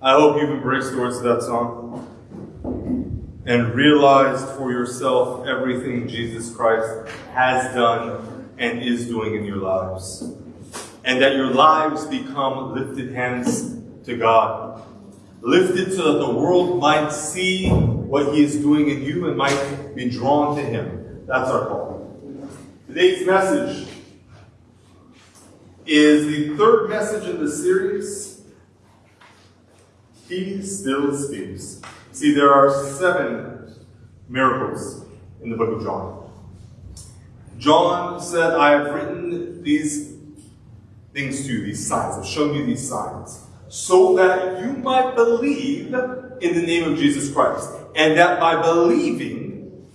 I hope you've embraced the words of that song and realized for yourself everything Jesus Christ has done and is doing in your lives. And that your lives become lifted hands to God. Lifted so that the world might see what He is doing in you and might be drawn to Him. That's our call. Today's message is the third message in the series. He still speaks. See, there are seven miracles in the book of John. John said, I have written these things to you, these signs. I've shown you these signs, so that you might believe in the name of Jesus Christ. And that by believing,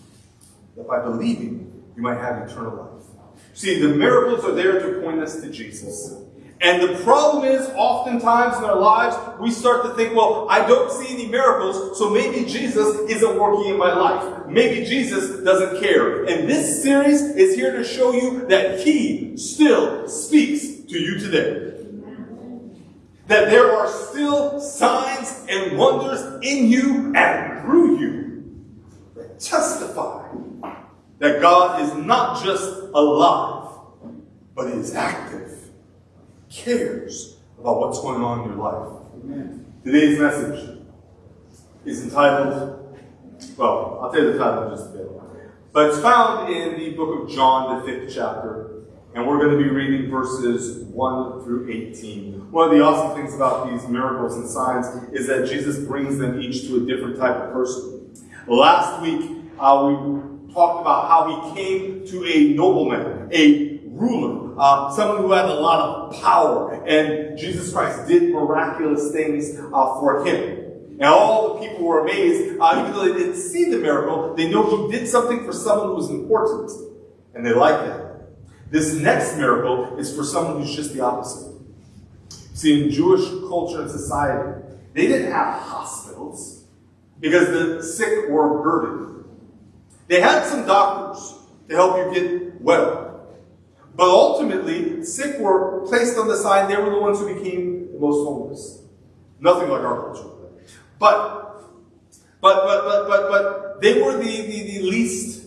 that by believing, you might have eternal life. See, the miracles are there to point us to Jesus. And the problem is, oftentimes in our lives, we start to think, well, I don't see any miracles, so maybe Jesus isn't working in my life. Maybe Jesus doesn't care. And this series is here to show you that He still speaks to you today. That there are still signs and wonders in you and through you that testify that God is not just alive, but He is active, cares about what's going on in your life. Amen. Today's message is entitled, well, I'll tell you the title in just a bit. But it's found in the book of John, the fifth chapter, and we're going to be reading verses 1 through 18. One of the awesome things about these miracles and signs is that Jesus brings them each to a different type of person. Last week, uh, we talked about how he came to a nobleman, a ruler, uh, someone who had a lot of power, and Jesus Christ did miraculous things uh, for him. And all the people were amazed, uh, even though they didn't see the miracle, they know he did something for someone who was important, and they like that. This next miracle is for someone who's just the opposite. See, in Jewish culture and society, they didn't have hospitals because the sick were a burden. They had some doctors to help you get well. But ultimately, sick were placed on the side. They were the ones who became the most homeless. Nothing like our culture. But, but, but, but, but, but they were the, the, the least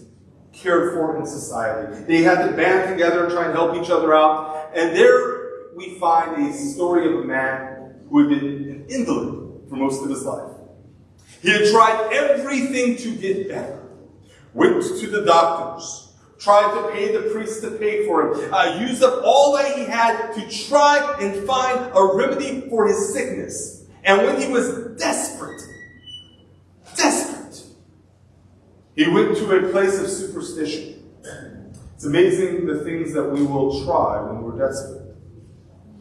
cared for in society. They had to band together and try and help each other out. And there we find a story of a man who had been an invalid for most of his life. He had tried everything to get better went to the doctors, tried to pay the priest to pay for him, uh, used up all that he had to try and find a remedy for his sickness. And when he was desperate, desperate, he went to a place of superstition. It's amazing the things that we will try when we're desperate.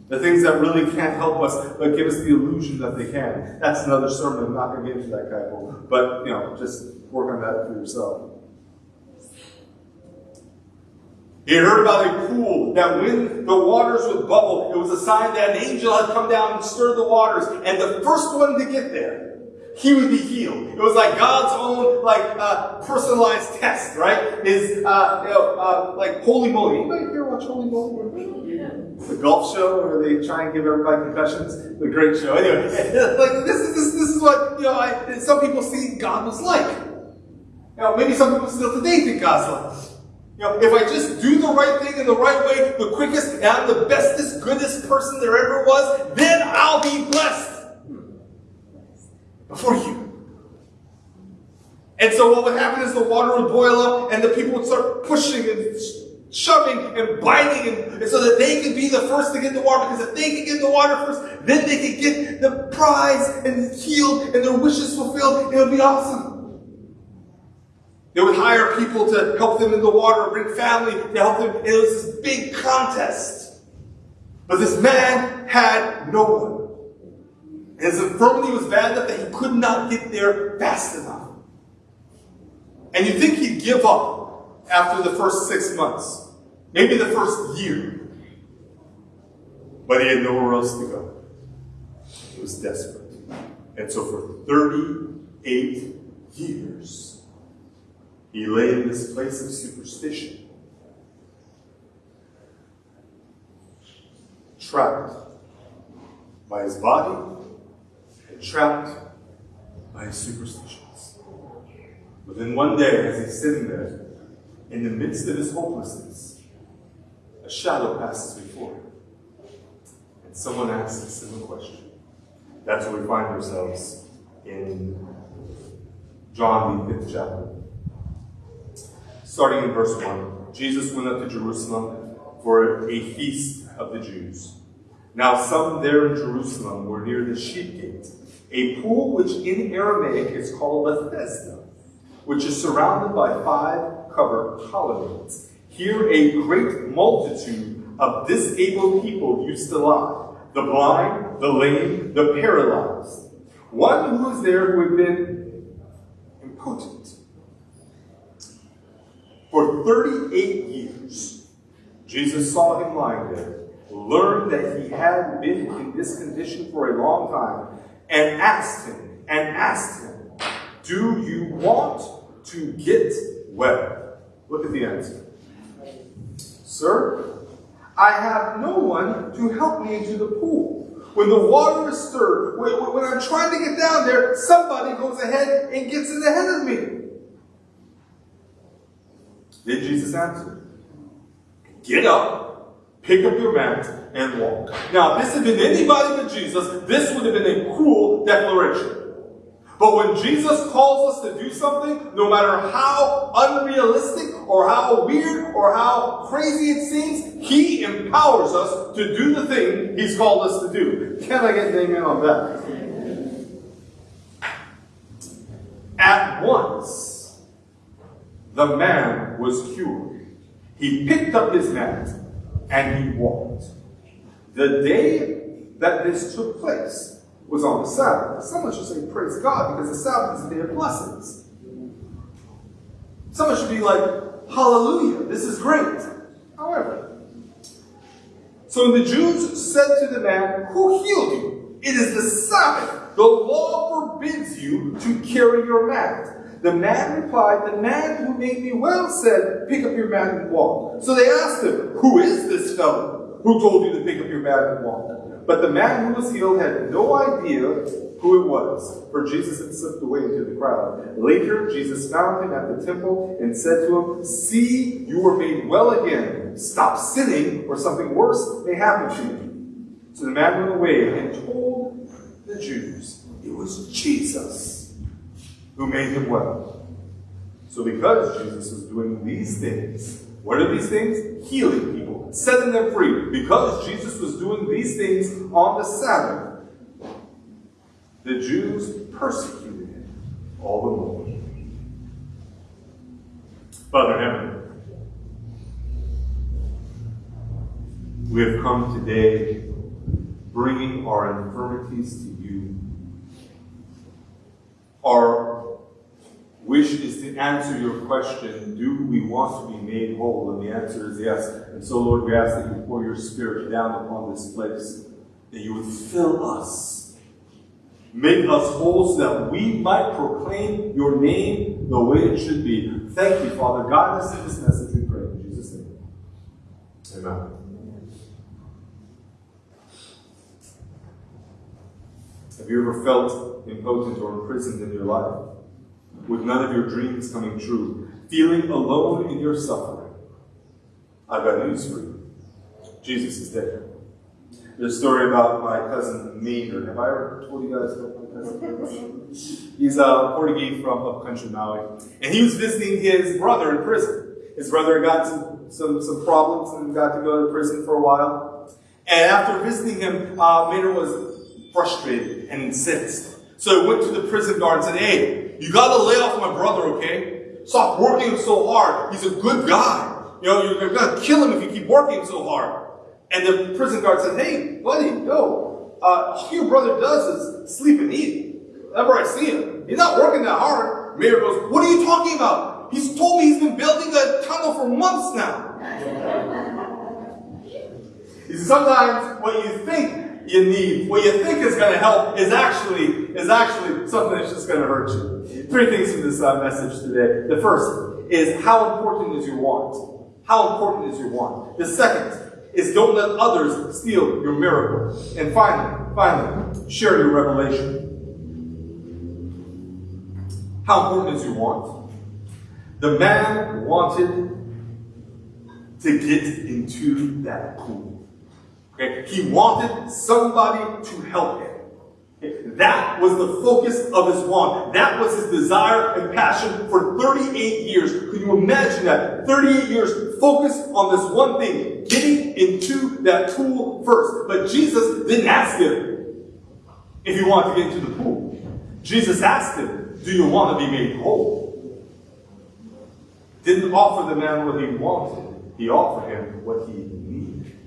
The things that really can't help us, but give us the illusion that they can. That's another sermon. I'm not going to get into that, Kyle. But, you know, just work on that for yourself. He heard about a pool that when the waters would bubble, it was a sign that an angel had come down and stirred the waters. And the first one to get there, he would be healed. It was like God's own, like, uh, personalized test, right? Is, uh, you know, uh, like Holy Moley. Anybody here watch Holey Moley? Yeah. The golf show where they try and give everybody confessions. The great show. Anyway, like this is this, this is what you know. I, some people see God was like. You maybe some people still today think God's like. You know, if I just do the right thing in the right way, the quickest, and I'm the bestest, goodest person there ever was, then I'll be blessed. Before you. And so what would happen is the water would boil up and the people would start pushing and shoving and biting and, and so that they could be the first to get the water because if they could get the water first, then they could get the prize and healed and their wishes fulfilled. It would be awesome. They would hire people to help them in the water, bring family to help them. It was this big contest. But this man had no one. His infirmity was bad enough that he could not get there fast enough. And you think he'd give up after the first six months, maybe the first year. But he had nowhere else to go. He was desperate. And so for 38 years, he lay in this place of superstition, trapped by his body and trapped by his superstitions. But then one day, as he's sitting there, in the midst of his hopelessness, a shadow passes before him. And someone asks a question. That's where we find ourselves in John, the fifth chapter. Starting in verse 1, Jesus went up to Jerusalem for a feast of the Jews. Now, some there in Jerusalem were near the sheep gate, a pool which in Aramaic is called Bethesda, which is surrounded by five covered colonnades. Here, a great multitude of disabled people used to lie the blind, the lame, the paralyzed. One who was there who had been impotent for 38 years. Jesus saw him lying there, learned that he had been in this condition for a long time, and asked him, and asked him, Do you want to get well? Look at the answer. Sir, I have no one to help me into the pool. When the water is stirred, when, when I'm trying to get down there, somebody goes ahead and gets in ahead of me. Then Jesus answered, Get up, pick up your mat, and walk. Now, if this had been anybody but Jesus, this would have been a cruel declaration. But when Jesus calls us to do something, no matter how unrealistic or how weird or how crazy it seems, He empowers us to do the thing He's called us to do. Can I get an amen on that? At once, the man was cured. He picked up his mat and he walked. The day that this took place was on the Sabbath. Someone should say, Praise God, because the Sabbath is a day of blessings. Someone should be like, Hallelujah, this is great. However, so the Jews said to the man, Who healed you? It is the Sabbath. The law forbids you to carry your mat. The man replied, The man who made me well said, Pick up your mat and walk. So they asked him, Who is this fellow who told you to pick up your mat and walk? But the man who was healed had no idea who it was, for Jesus had slipped away into the crowd. Later, Jesus found him at the temple and said to him, See, you were made well again. Stop sinning, or something worse may happen to you. So the man went away and told the Jews it was Jesus who made him well. So because Jesus was doing these things, what are these things? Healing people, setting them free. Because Jesus was doing these things on the Sabbath, the Jews persecuted him all the more. Father heaven, we have come today bringing our infirmities to you. Our wish is to answer your question do we want to be made whole? And the answer is yes. And so, Lord, we ask that you pour your Spirit down upon this place, that you would fill us, make us whole so that we might proclaim your name the way it should be. Thank you, Father. God us in this message, we pray. In Jesus' name. Amen. Have you ever felt impotent or imprisoned in your life? With none of your dreams coming true, feeling alone in your suffering, I've got news for you. Jesus is dead. There's a story about my cousin Maynard. Have I ever told you guys about my cousin? He's a Portuguese from upcountry Maui. And he was visiting his brother in prison. His brother got some, some, some problems and got to go to prison for a while. And after visiting him, uh, Maynard was frustrated and incensed. So he went to the prison guard and said, Hey, you gotta lay off my brother, okay? Stop working so hard. He's a good guy. You know, you're gonna kill him if you keep working so hard. And the prison guard said, Hey, buddy, yo, uh, all your brother does is sleep and eat. Whenever I see him, he's not working that hard. Mayor goes, What are you talking about? He's told me he's been building a tunnel for months now. you see, sometimes what you think you need, what you think is going to help, is actually is actually something that's just going to hurt you. Three things from this uh, message today. The first is how important is your want? How important is your want? The second is don't let others steal your miracle. And finally, finally, share your revelation. How important is your want? The man wanted to get into that pool. Okay? He wanted somebody to help him. That was the focus of his want. That was his desire and passion for 38 years. Can you imagine that? 38 years focused on this one thing, getting into that pool first. But Jesus didn't ask him if he wanted to get into the pool. Jesus asked him, Do you want to be made whole? Didn't offer the man what he wanted, he offered him what he needed.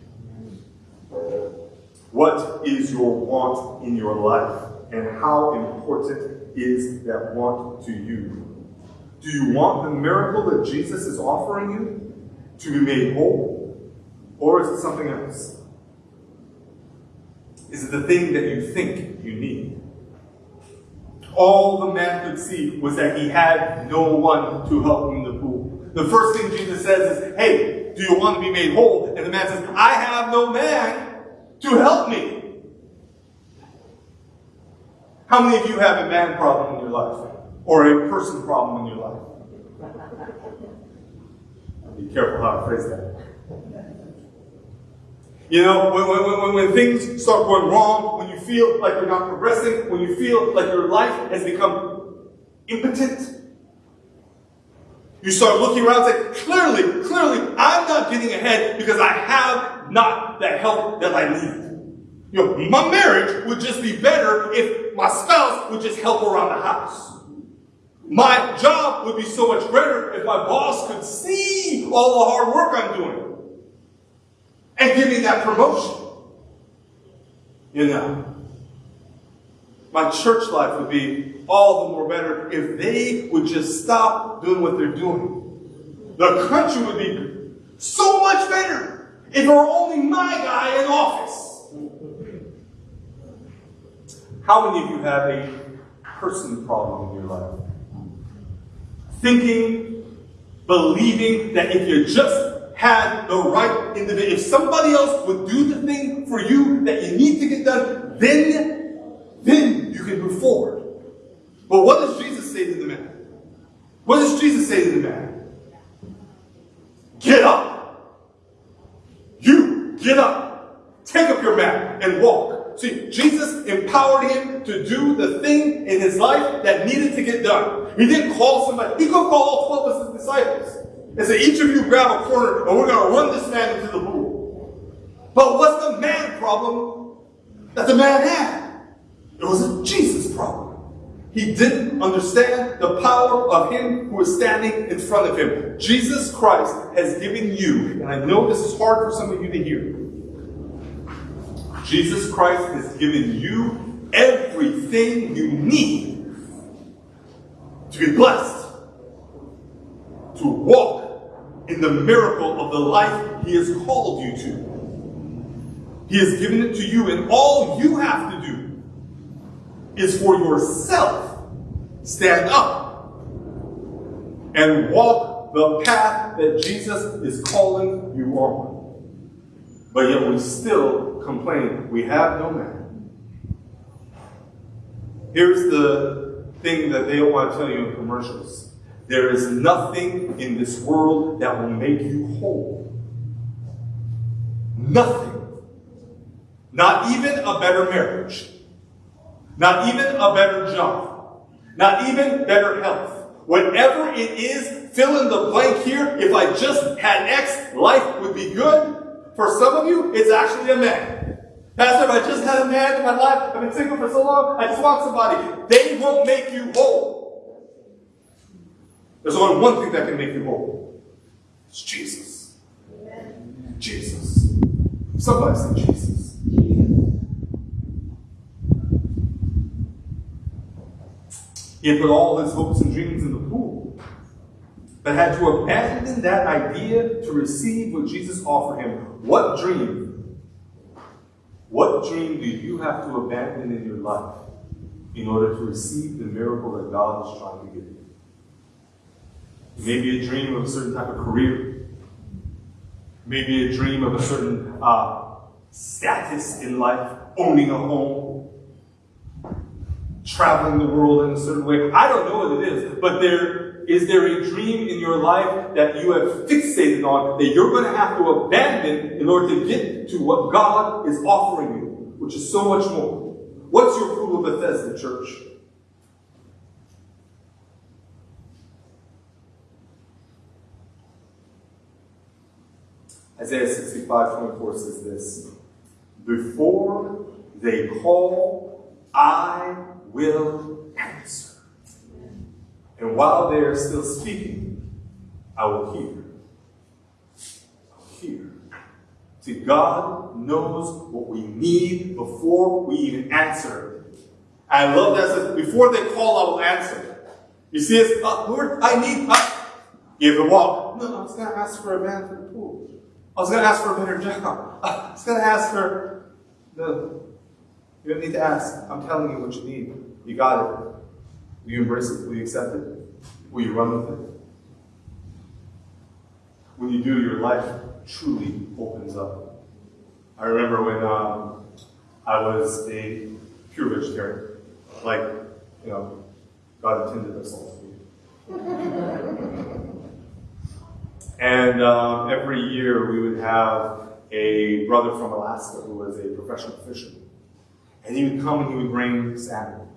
What is your want in your life? And how important is that want to you? Do you want the miracle that Jesus is offering you to be made whole? Or is it something else? Is it the thing that you think you need? All the man could see was that he had no one to help him in the pool. The first thing Jesus says is, Hey, do you want to be made whole? And the man says, I have no man to help me. How many of you have a man problem in your life? Or a person problem in your life? Be careful how I phrase that. You know, when, when, when, when things start going wrong, when you feel like you're not progressing, when you feel like your life has become impotent, you start looking around and say, clearly, clearly, I'm not getting ahead because I have not the help that I need. You know, my marriage would just be better if my spouse would just help around the house. My job would be so much better if my boss could see all the hard work I'm doing and give me that promotion. You know, my church life would be all the more better if they would just stop doing what they're doing. The country would be so much better if it were only my guy in office. How many of you have a person problem in your life? Thinking, believing that if you just had the right individual, if somebody else would do the thing for you that you need to get done, then, then you can move forward. But what does Jesus say to the man? What does Jesus say to the man? Get up. You, get up. Take up your mat and walk. See, Jesus empowered him to do the thing in his life that needed to get done. He didn't call somebody. He could call all 12 of his disciples and say, each of you grab a corner and we're going to run this man into the pool. But what's the man problem that the man had? It was a Jesus problem. He didn't understand the power of him who is standing in front of him. Jesus Christ has given you, and I know this is hard for some of you to hear, Jesus Christ has given you everything you need to be blessed, to walk in the miracle of the life He has called you to. He has given it to you, and all you have to do is for yourself stand up and walk the path that Jesus is calling you on. But yet we still complain, we have no man. Here's the thing that they don't want to tell you in commercials. There is nothing in this world that will make you whole. Nothing. Not even a better marriage. Not even a better job. Not even better health. Whatever it is, fill in the blank here. If I just had X, life would be good. For some of you, it's actually a man. Pastor, if I just had a man in my life. I've been single for so long. I just want somebody. They won't make you whole. There's only one thing that can make you whole. It's Jesus. Jesus. Somebody say Jesus. He had put all his hopes and dreams in the pool, but had to abandon that idea to receive what Jesus offered him. What dream what dream do you have to abandon in your life in order to receive the miracle that God is trying to give you? Maybe a dream of a certain type of career. Maybe a dream of a certain uh, status in life, owning a home, traveling the world in a certain way. I don't know what it is, but there is there a dream in your life that you have fixated on that you're going to have to abandon in order to get to what God is offering you, which is so much more. What's your pool of Bethesda, church? Isaiah 65 24 says this Before they call, I will answer. And while they are still speaking, I will hear. I will hear. See, God knows what we need before we even answer. I love that says, before they call, I will answer. You see, it's, uh, Lord, I need, uh, give the walk. No, I was going to ask for a man for the pool. I was going to ask for a better job. I was going to ask for the. You don't need to ask. I'm telling you what you need. You got it. Will you embrace it? Will you accept it? Will you run with it? When you do, your life truly opens up. I remember when um, I was a pure vegetarian, like, you know, God intended us all to be. And um, every year we would have a brother from Alaska who was a professional fisherman. And he would come and he would bring salmon.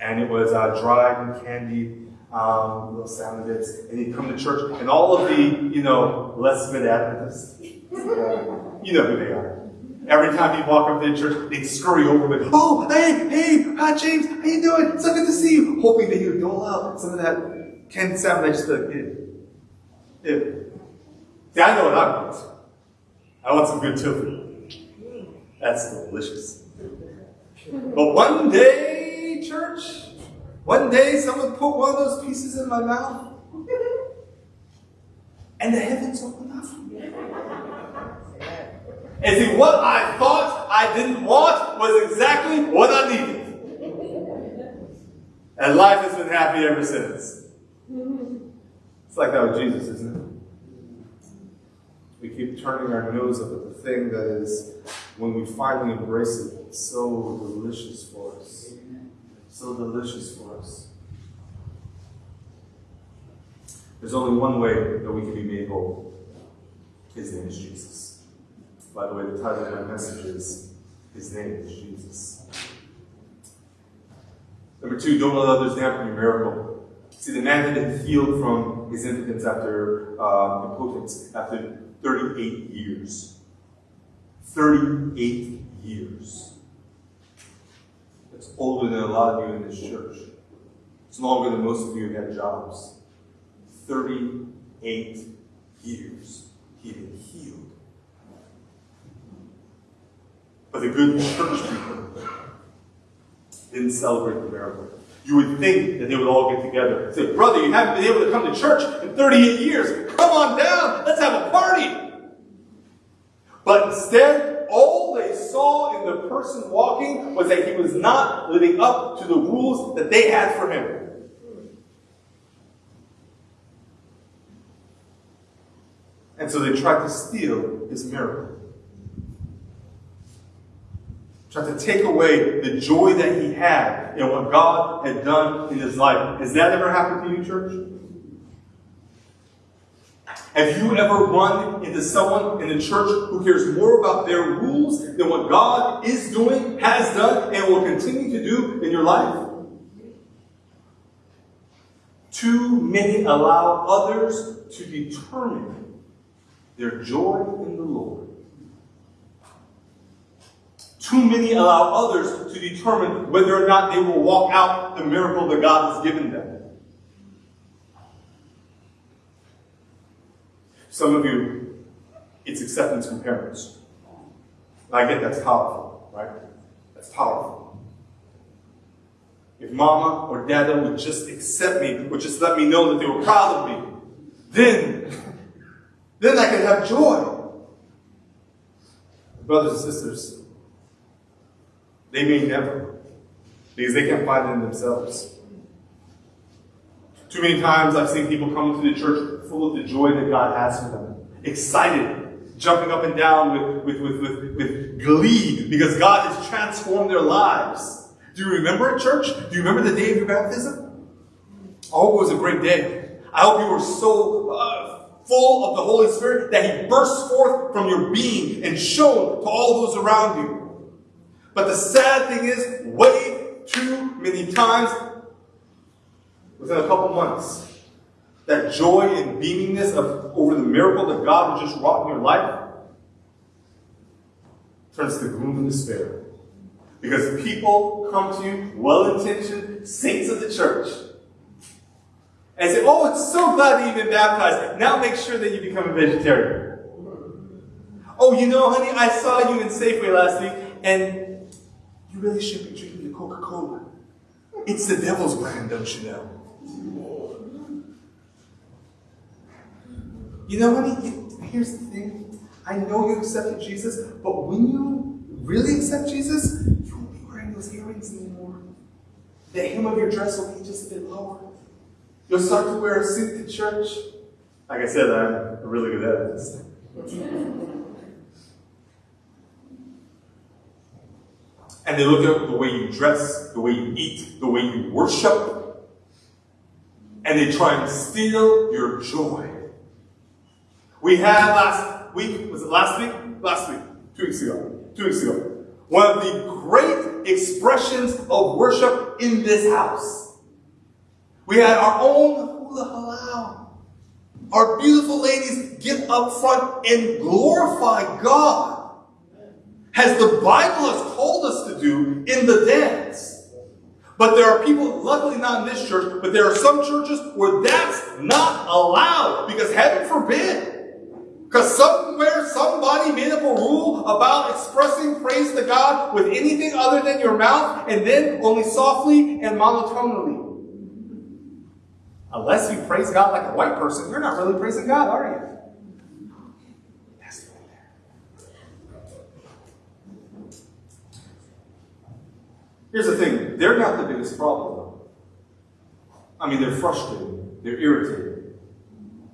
And it was uh, dried and candied um, little salmon bits. And he'd come to church, and all of the, you know, less mid Adventists, you know who they are. Every time he'd walk up to the church, they'd scurry over with, oh, hey, hey, hi, James, how you doing? So good to see you. Hoping that he would dole out some of that canned salmon I just like. Ew. See, I know what I want. I want some good tofu. That's delicious. But one day, one day someone put one of those pieces in my mouth, and the heavens opened up for me. And see, what I thought I didn't want was exactly what I needed. And life has been happy ever since. It's like that with Jesus, isn't it? We keep turning our nose up at the thing that is, when we finally embrace it, so delicious for us. So delicious for us. There's only one way that we can be made whole. His name is Jesus. By the way, the title of my message is His name is Jesus. Number two, don't let others dampen your miracle. See, the man had been healed from his impotence after uh, impotence after 38 years. 38 years. That's older than a lot of you in this church. It's longer than most of you have had jobs. 38 years. He had been healed. But the good church people didn't celebrate the miracle. You would think that they would all get together and say, Brother, you haven't been able to come to church in 38 years. Come on down. Let's have a party. But instead, saw in the person walking was that he was not living up to the rules that they had for him. And so they tried to steal his miracle. Tried to take away the joy that he had in what God had done in his life. Has that ever happened to you, church? Have you ever run into someone in the church who cares more about their rules than what God is doing, has done, and will continue to do in your life? Too many allow others to determine their joy in the Lord. Too many allow others to determine whether or not they will walk out the miracle that God has given them. Some of you, it's acceptance from parents. And I get that's powerful, right? That's powerful. If mama or dada would just accept me, would just let me know that they were proud of me, then, then I could have joy. Brothers and sisters, they may never, because they can't find it in themselves. Too many times I've seen people come into the church full of the joy that God has for them, excited jumping up and down with, with, with, with, with glee because God has transformed their lives. Do you remember it, church? Do you remember the day of your baptism? I hope it was a great day. I hope you were so uh, full of the Holy Spirit that He burst forth from your being and shone to all those around you. But the sad thing is, way too many times, within a couple months, that joy and beamingness of over the miracle that God has just wrought in your life turns to gloom and despair. Because people come to you, well-intentioned saints of the church, and say, oh, it's so glad that you've been baptized. Now make sure that you become a vegetarian. Oh, you know, honey, I saw you in Safeway last week, and you really should be drinking the Coca-Cola. It's the devil's brand, don't you know? You know, honey, here's the thing. I know you accepted Jesus, but when you really accept Jesus, you won't be wearing those earrings anymore. The hem of your dress will be just a bit lower. You'll start to wear a suit to church. Like I said, I'm a really good at this. and they look at the way you dress, the way you eat, the way you worship, and they try and steal your joy. We had last week, was it last week? Last week, two weeks ago. Two weeks ago. One of the great expressions of worship in this house. We had our own hula halau. Our beautiful ladies get up front and glorify God. As the Bible has called us to do in the dance. But there are people, luckily not in this church, but there are some churches where that's not allowed because heaven forbid because somewhere somebody made up a rule about expressing praise to God with anything other than your mouth and then only softly and monotonally. Unless you praise God like a white person, you're not really praising God, are you? That's the Here's the thing they're not the biggest problem. I mean, they're frustrated, they're irritated.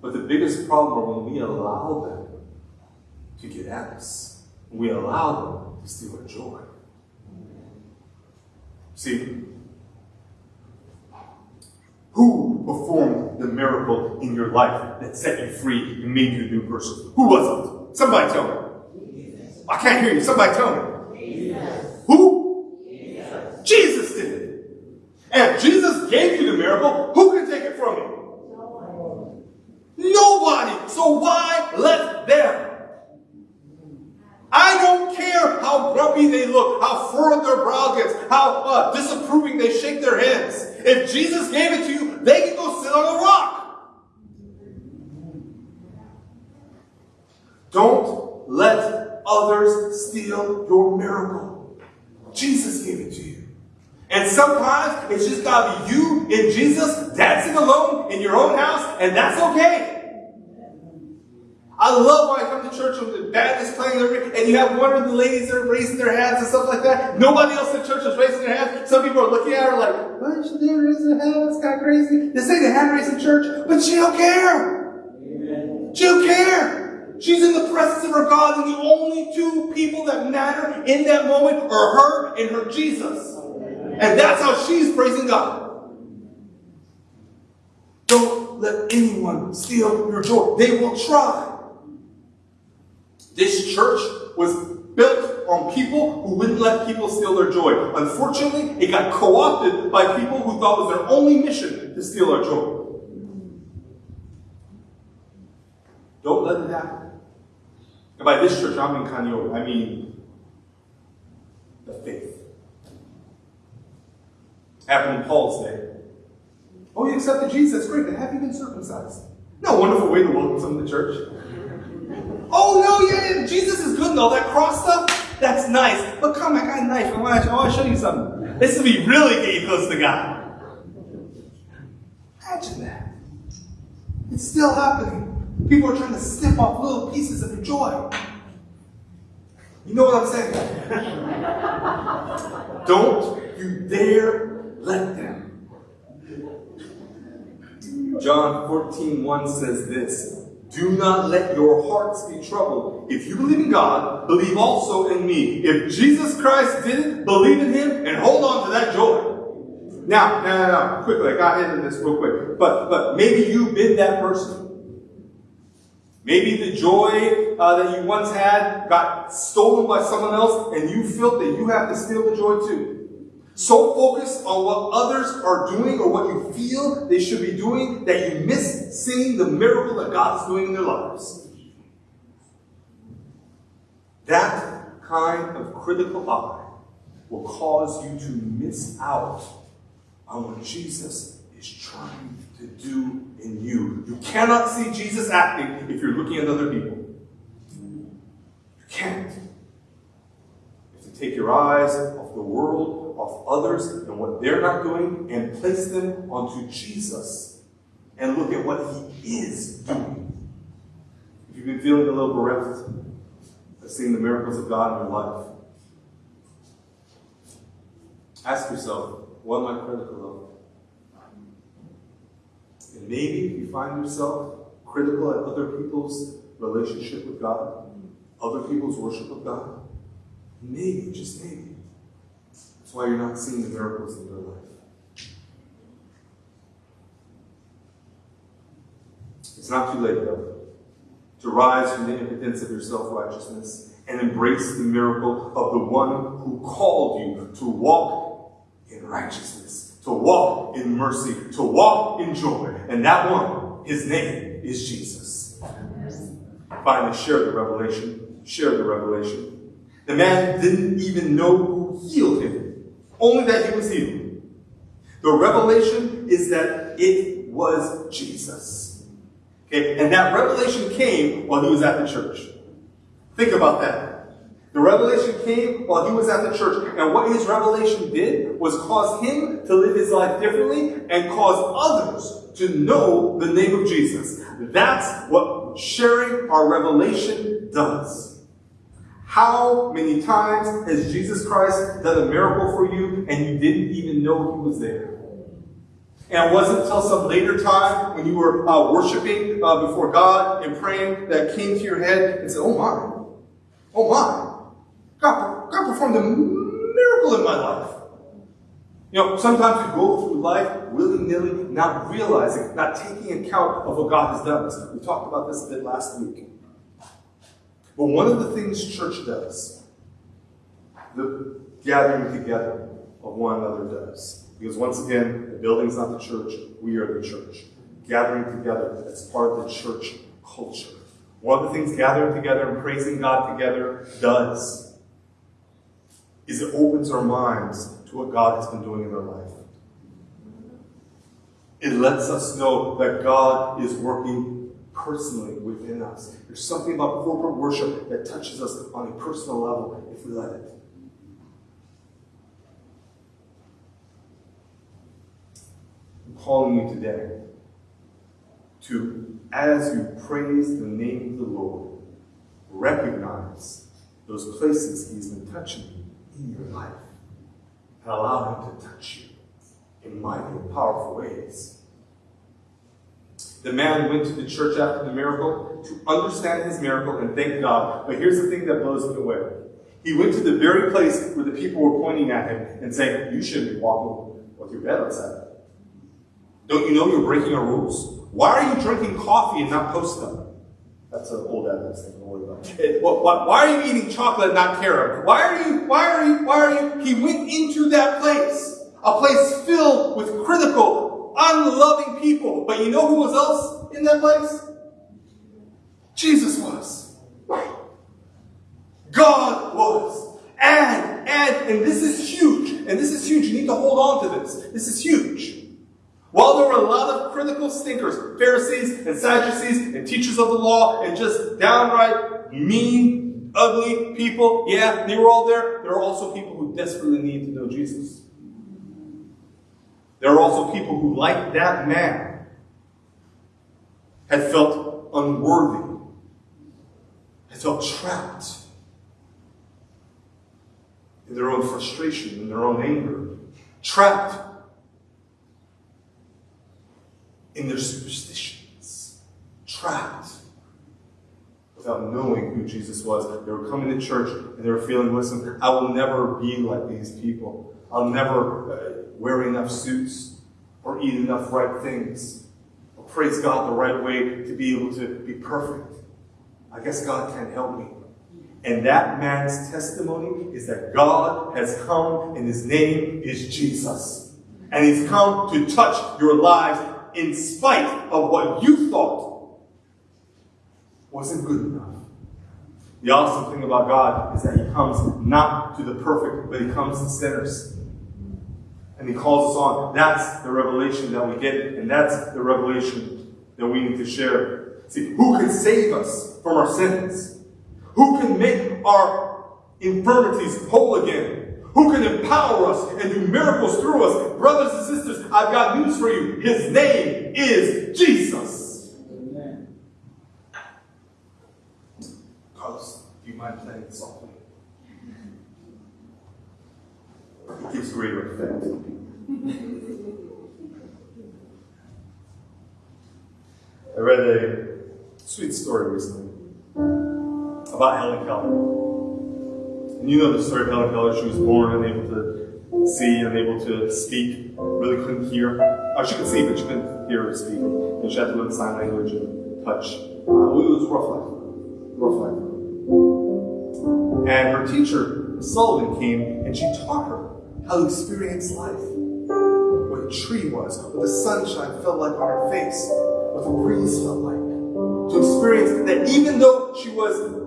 But the biggest problem when we allow them to get at us. We allow them to steal our joy. See, who performed the miracle in your life that set you free and made you a new person? Who was it? Somebody tell me. I can't hear you. Somebody tell me. Who? Jesus. Jesus did it. And if Jesus gave you the miracle, who can take it from you? Nobody. So why let them? I don't care how grumpy they look, how furrowed their brow gets, how uh, disapproving they shake their heads. If Jesus gave it to you, they can go sit on a rock. Don't let others steal your miracle. Jesus gave it to you. And sometimes it's just got to be you and Jesus dancing alone in your own house, and that's okay. I love when I come to church when the band is playing and you have one of the ladies that are raising their hands and stuff like that. Nobody else in church is raising their hands. Some people are looking at her like, why is she there raising her hands? It's kind of crazy. They say they hand raising church, but she don't care. Amen. She don't care. She's in the presence of her God, and the only two people that matter in that moment are her and her Jesus. And that's how she's praising God. Don't let anyone steal your joy. They will try. This church was built on people who wouldn't let people steal their joy. Unfortunately, it got co opted by people who thought it was their only mission to steal our joy. Don't let it happen. And by this church, I'm in Kanyo, I mean the faith. Happened in Paul's day. Oh, you accepted Jesus? Great. Then have you been circumcised? No wonderful way to welcome someone to church. Oh no, yeah, Jesus is good and all that cross stuff. That's nice. But come, I got a knife. I want to, show you something. This will be really getting close to God. Imagine that. It's still happening. People are trying to snip off little pieces of joy. You know what I'm saying? Don't you dare let them. John 14, 1 says this Do not let your hearts be troubled. If you believe in God, believe also in me. If Jesus Christ did it, believe in him and hold on to that joy. Now, now, now, now, quickly, I got into this real quick. But, but maybe you've been that person. Maybe the joy uh, that you once had got stolen by someone else, and you felt that you have to steal the joy too. So focused on what others are doing or what you feel they should be doing that you miss seeing the miracle that God is doing in their lives. That kind of critical eye will cause you to miss out on what Jesus is trying to do in you. You cannot see Jesus acting if you're looking at other people. You can't. You have to take your eyes off the world, off others, and what they're not doing, and place them onto Jesus and look at what He is doing. If you've been feeling a little bereft of seeing the miracles of God in your life, ask yourself, what am I critical of? And maybe if you find yourself critical at other people's relationship with God, other people's worship of God, maybe, just maybe, that's why you're not seeing the miracles in your life. It's not too late, though, to rise from the impotence of your self righteousness and embrace the miracle of the one who called you to walk in righteousness, to walk in mercy, to walk in joy. And that one, his name is Jesus. Finally, share the revelation. Share the revelation. The man didn't even know only that he was healed. The revelation is that it was Jesus. Okay, and that revelation came while he was at the church. Think about that. The revelation came while he was at the church. And what his revelation did was cause him to live his life differently and cause others to know the name of Jesus. That's what sharing our revelation does. How many times has Jesus Christ done a miracle for you and you didn't even know he was there? And it wasn't until some later time when you were uh, worshiping uh, before God and praying that came to your head and said, Oh my, oh my, God, God performed a miracle in my life. You know, sometimes we go through life willy-nilly, not realizing, not taking account of what God has done. We talked about this a bit last week. But one of the things church does, the gathering together of one another does. Because once again, the building's not the church, we are the church. Gathering together, that's part of the church culture. One of the things gathering together and praising God together does is it opens our minds to what God has been doing in our life. It lets us know that God is working personally within us. There's something about corporate worship that touches us on a personal level if we let it. I'm calling you today to, as you praise the name of the Lord, recognize those places He's been touching you in your life and allow Him to touch you in mighty and powerful ways. The man went to the church after the miracle to understand his miracle and thank God. But here's the thing that blows me away. He went to the very place where the people were pointing at him and saying, You shouldn't be walking with your bed outside. Don't you know you're breaking our rules? Why are you drinking coffee and not Postum? That's an old Adventist thing. Don't worry about it. Why, why are you eating chocolate, and not carob? Why are you? Why are you? Why are you? He went into that place, a place filled with critical, unloving people. But you know who was else in that place? Jesus was. God was. And and and this is huge. And this is huge. You need to hold on to this. This is huge. While there were a lot of critical stinkers, Pharisees and Sadducees and teachers of the law and just downright mean, ugly people, yeah, they were all there. There were also people who desperately needed to know Jesus. There were also people who, like that man, had felt unworthy, had felt trapped in their own frustration, in their own anger, trapped in their superstitions, trapped without knowing who Jesus was. They were coming to church and they were feeling, listen, I will never be like these people. I'll never uh, uh, wear enough suits or eat enough right things or praise God the right way to be able to be perfect. I guess God can't help me. And that man's testimony is that God has come and his name is Jesus. And he's come to touch your lives in spite of what you thought wasn't good enough. The awesome thing about God is that he comes not to the perfect, but he comes to sinners. And he calls us on. That's the revelation that we get, and that's the revelation that we need to share. See, who can save us from our sins? Who can make our infirmities whole again? Who can empower us and do miracles through us? Brothers and sisters, I've got news for you. His name is Jesus. Amen. Carlos, do you mind playing softly? It gives greater effect. I read a sweet story recently about Helen Keller. And you know the story of Helen Keller. She was born unable to see, unable to speak, really couldn't hear. Oh, she could see, but she couldn't hear or speak. And she had to learn sign language and touch. Uh, it was rough life. Rough life. And her teacher, Sullivan, came and she taught her how to experience life. What a tree was, what the sunshine felt like on her face, what the breeze felt like. To experience that even though she was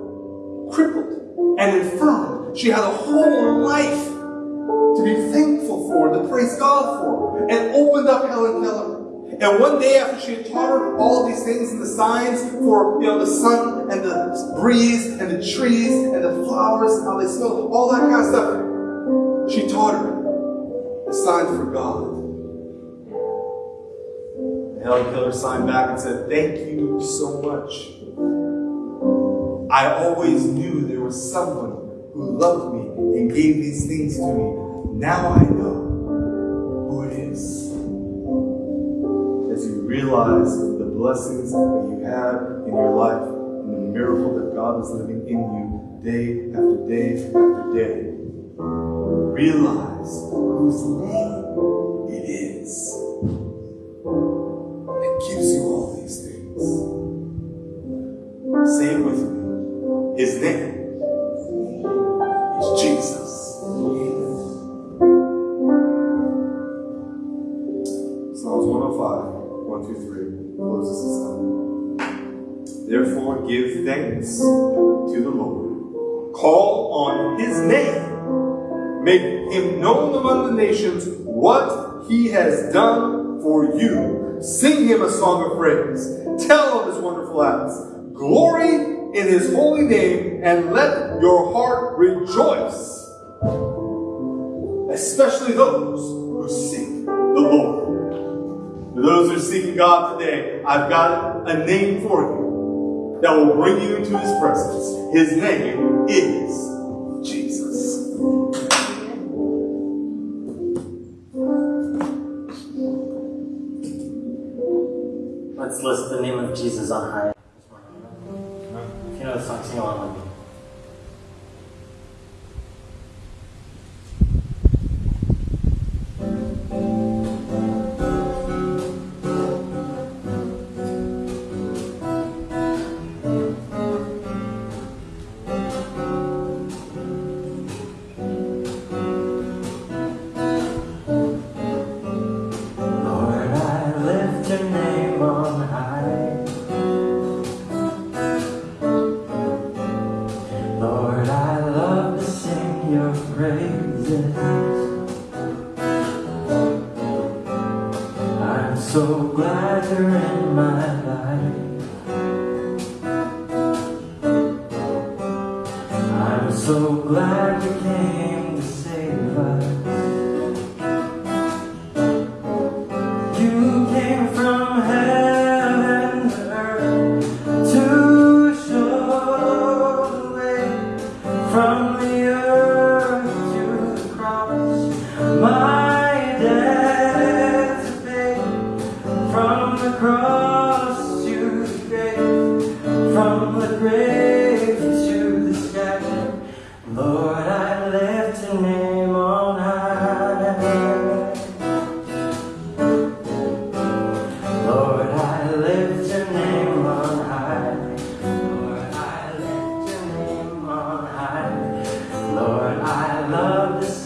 crippled and infirm. She had a whole life to be thankful for, to praise God for, and opened up Helen Keller. And one day after she had taught her all these things and the signs for you know the sun and the breeze and the trees and the flowers and how they smell, all that kind of stuff, she taught her the signs for God. And Keller signed back and said, Thank you so much. I always knew there was someone who loved me and gave these things to me. Now I know who it is. As you realize the blessings that you have in your life and the miracle that God is living in you day after day after day, realize whose name Therefore, give thanks to the Lord. Call on his name. Make him known among the nations what he has done for you. Sing him a song of praise. Tell of his wonderful acts. Glory in his holy name and let your heart rejoice. Especially those who seek the Lord. For those who are seeking God today, I've got a name for you that will bring you into his presence. His name is Jesus. Let's list the name of Jesus on high. this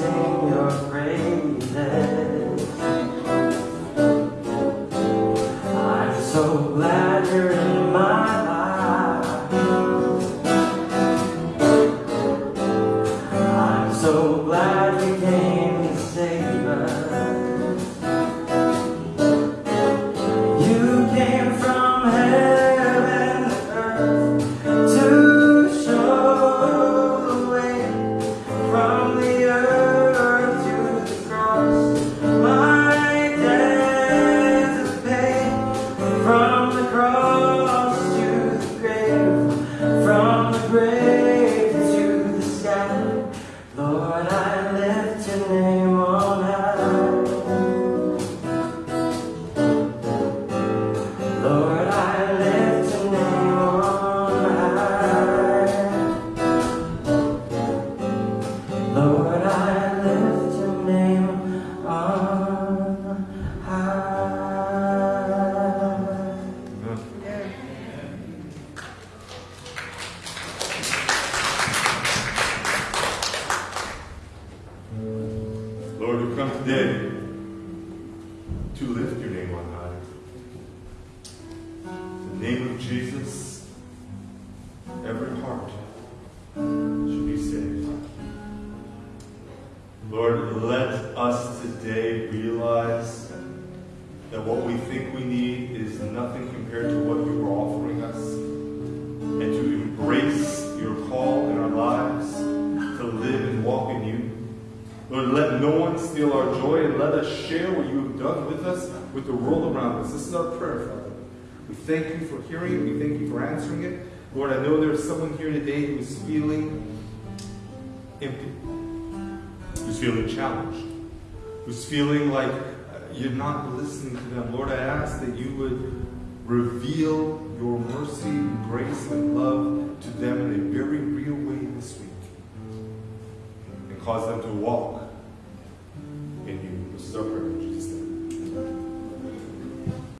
today us share what you have done with us, with the world around us. This is our prayer, Father. We thank you for hearing. We thank you for answering it. Lord, I know there's someone here today who is feeling empty, who's feeling challenged, who's feeling like uh, you're not listening to them. Lord, I ask that you would reveal your mercy and grace and love to them in a very real way this week and cause them to walk doctrine